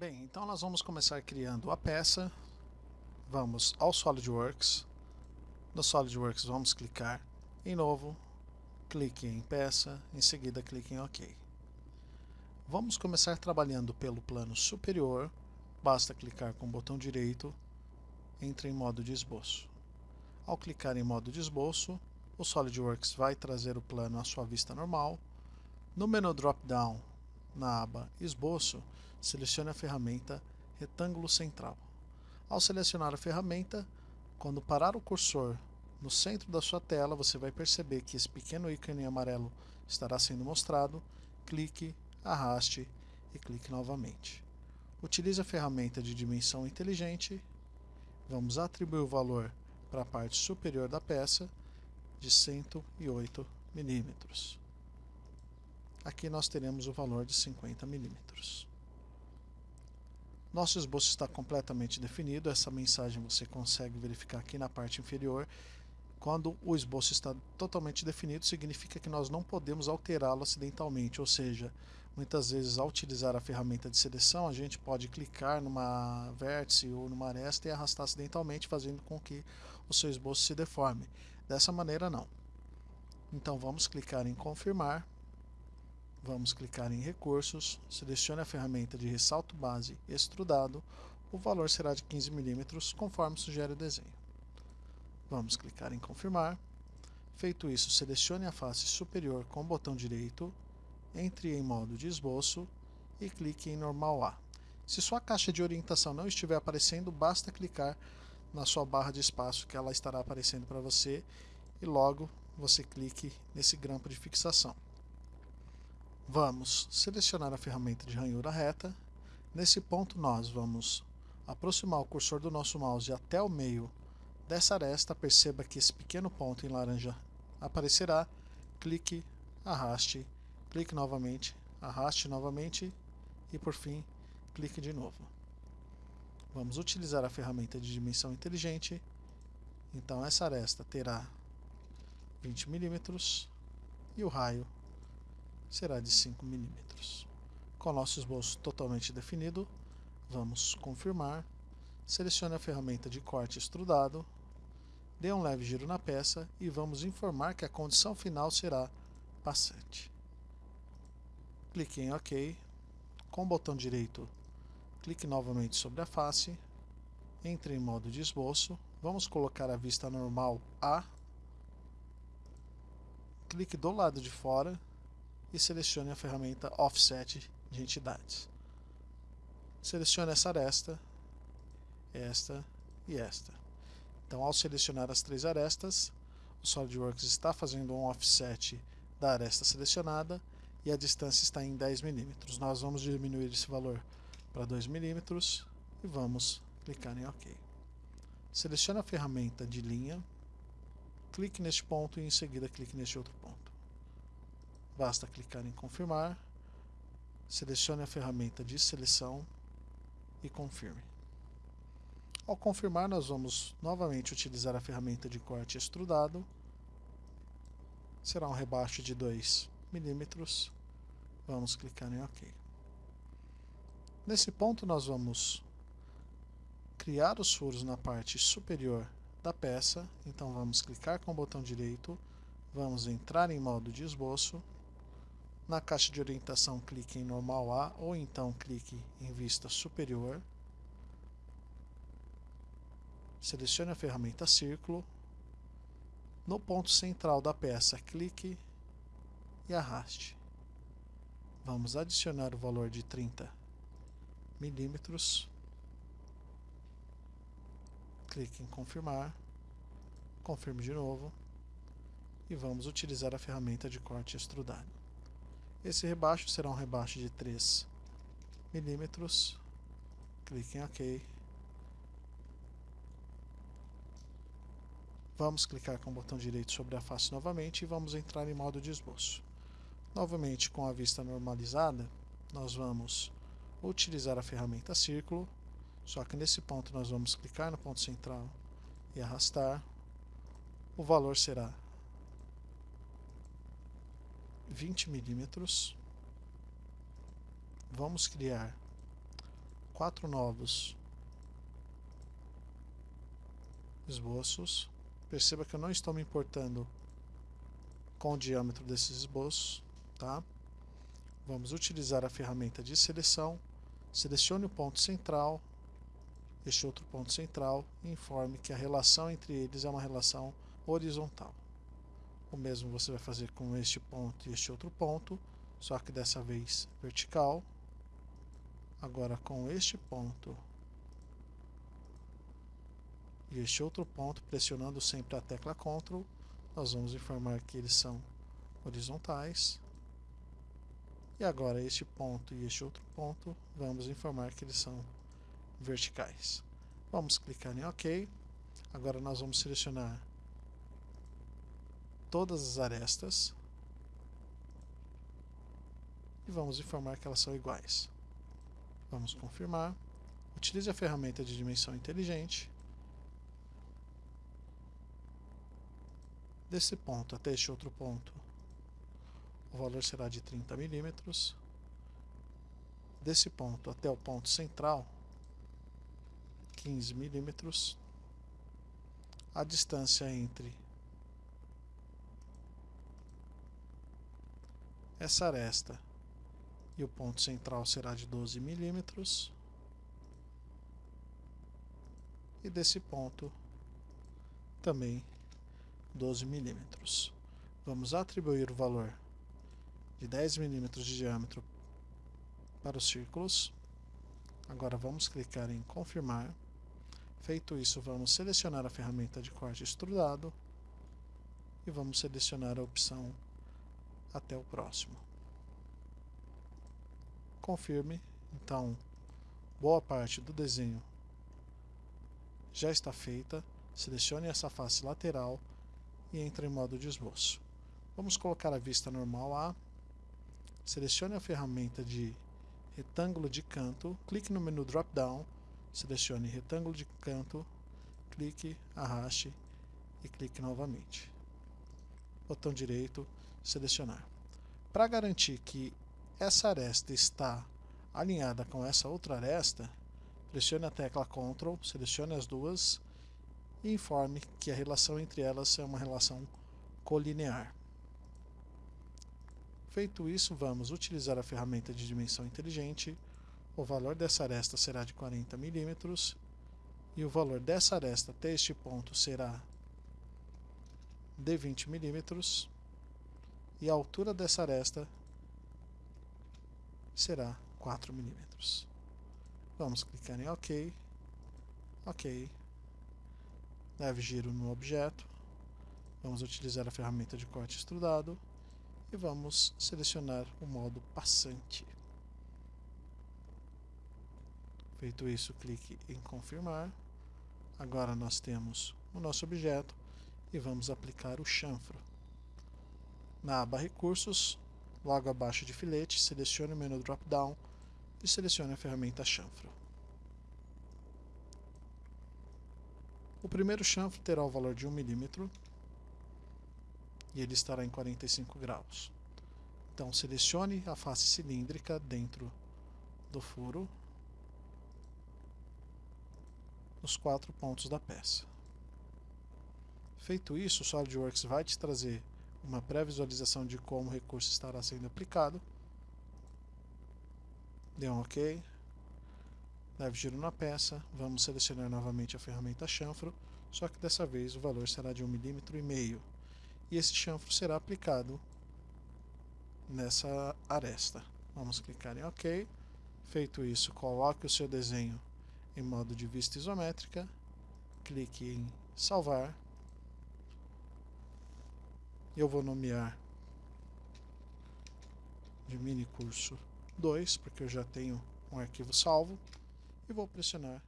Bem, então nós vamos começar criando a peça. Vamos ao SolidWorks. No SolidWorks vamos clicar em novo, clique em peça, em seguida clique em OK. Vamos começar trabalhando pelo plano superior, basta clicar com o botão direito, entre em modo de esboço. Ao clicar em modo de esboço, o SolidWorks vai trazer o plano à sua vista normal. No menu drop-down, na aba Esboço, selecione a ferramenta Retângulo Central. Ao selecionar a ferramenta, quando parar o cursor no centro da sua tela, você vai perceber que esse pequeno ícone amarelo estará sendo mostrado. Clique, arraste e clique novamente. Utilize a ferramenta de dimensão inteligente. Vamos atribuir o valor para a parte superior da peça de 108 milímetros. Aqui nós teremos o valor de 50 milímetros. Nosso esboço está completamente definido, essa mensagem você consegue verificar aqui na parte inferior. Quando o esboço está totalmente definido, significa que nós não podemos alterá-lo acidentalmente, ou seja, muitas vezes ao utilizar a ferramenta de seleção, a gente pode clicar numa vértice ou numa aresta e arrastar acidentalmente, fazendo com que o seu esboço se deforme. Dessa maneira não. Então vamos clicar em confirmar, vamos clicar em recursos, selecione a ferramenta de ressalto base extrudado, o valor será de 15 mm conforme sugere o desenho. Vamos clicar em confirmar. Feito isso, selecione a face superior com o botão direito, entre em modo de esboço e clique em normal A. Se sua caixa de orientação não estiver aparecendo, basta clicar na sua barra de espaço que ela estará aparecendo para você e logo você clique nesse grampo de fixação. Vamos selecionar a ferramenta de ranhura reta. Nesse ponto nós vamos aproximar o cursor do nosso mouse até o meio dessa aresta. Perceba que esse pequeno ponto em laranja aparecerá. Clique, arraste, clique novamente, arraste novamente e por fim clique de novo. Vamos utilizar a ferramenta de dimensão inteligente. Então essa aresta terá 20 milímetros e o raio será de 5 milímetros. Com o nosso esboço totalmente definido, vamos confirmar. Selecione a ferramenta de corte extrudado, dê um leve giro na peça e vamos informar que a condição final será passante. Clique em OK. Com o botão direito Clique novamente sobre a face, entre em modo de esboço, vamos colocar a vista normal A, clique do lado de fora e selecione a ferramenta Offset de entidades. Selecione essa aresta, esta e esta. Então, ao selecionar as três arestas, o SolidWorks está fazendo um offset da aresta selecionada e a distância está em 10 mm. Nós vamos diminuir esse valor para 2 milímetros e vamos clicar em OK. Selecione a ferramenta de linha, clique neste ponto e em seguida clique neste outro ponto. Basta clicar em confirmar, selecione a ferramenta de seleção e confirme. Ao confirmar, nós vamos novamente utilizar a ferramenta de corte extrudado. Será um rebaixo de 2 milímetros. Vamos clicar em OK. Nesse ponto nós vamos criar os furos na parte superior da peça, então vamos clicar com o botão direito, vamos entrar em modo de esboço, na caixa de orientação clique em normal A ou então clique em vista superior, selecione a ferramenta círculo, no ponto central da peça clique e arraste. Vamos adicionar o valor de 30 milímetros. Clique em confirmar. Confirme de novo. E vamos utilizar a ferramenta de corte extrudado. Esse rebaixo será um rebaixo de 3 milímetros. Clique em OK. Vamos clicar com o botão direito sobre a face novamente e vamos entrar em modo de esboço. Novamente com a vista normalizada, nós vamos utilizar a ferramenta círculo, só que nesse ponto nós vamos clicar no ponto central e arrastar. O valor será 20 milímetros. Vamos criar quatro novos esboços. Perceba que eu não estou me importando com o diâmetro desses esboços, tá? Vamos utilizar a ferramenta de seleção. Selecione o ponto central, este outro ponto central, e informe que a relação entre eles é uma relação horizontal. O mesmo você vai fazer com este ponto e este outro ponto, só que dessa vez vertical. Agora com este ponto e este outro ponto, pressionando sempre a tecla Ctrl, nós vamos informar que eles são horizontais. E agora este ponto e este outro ponto, vamos informar que eles são verticais. Vamos clicar em OK. Agora nós vamos selecionar todas as arestas e vamos informar que elas são iguais. Vamos confirmar. Utilize a ferramenta de dimensão inteligente Desse ponto até este outro ponto, o valor será de 30 milímetros. Desse ponto até o ponto central, 15 milímetros. A distância entre essa aresta e o ponto central será de 12 milímetros. E desse ponto também 12 milímetros. Vamos atribuir o valor de 10 milímetros de diâmetro para os círculos. Agora vamos clicar em confirmar. Feito isso, vamos selecionar a ferramenta de corte extrudado e vamos selecionar a opção até o próximo. Confirme. Então, boa parte do desenho já está feita. Selecione essa face lateral e entra em modo de esboço. Vamos colocar a vista normal A. Selecione a ferramenta de retângulo de canto, clique no menu drop-down, selecione retângulo de canto, clique, arraste e clique novamente. Botão direito, selecionar. Para garantir que essa aresta está alinhada com essa outra aresta, pressione a tecla Ctrl, selecione as duas e informe que a relação entre elas é uma relação colinear. Feito isso, vamos utilizar a ferramenta de dimensão inteligente. O valor dessa aresta será de 40 milímetros e o valor dessa aresta até este ponto será de 20 milímetros e a altura dessa aresta será 4 milímetros. Vamos clicar em OK, OK, leve giro no objeto, vamos utilizar a ferramenta de corte extrudado e vamos selecionar o modo passante. Feito isso, clique em confirmar. Agora nós temos o nosso objeto e vamos aplicar o chanfro. Na aba Recursos, logo abaixo de filete, selecione o menu drop-down e selecione a ferramenta chanfro. O primeiro chanfro terá o valor de 1 milímetro e ele estará em 45 graus. Então selecione a face cilíndrica dentro do furo nos quatro pontos da peça. Feito isso, o SolidWorks vai te trazer uma pré-visualização de como o recurso estará sendo aplicado. Dê um OK leve giro na peça, vamos selecionar novamente a ferramenta chanfro, só que dessa vez o valor será de 1,5 mm e esse chanfro será aplicado nessa aresta. Vamos clicar em OK. Feito isso, coloque o seu desenho em modo de vista isométrica, clique em salvar. Eu vou nomear de mini curso 2, porque eu já tenho um arquivo salvo e vou pressionar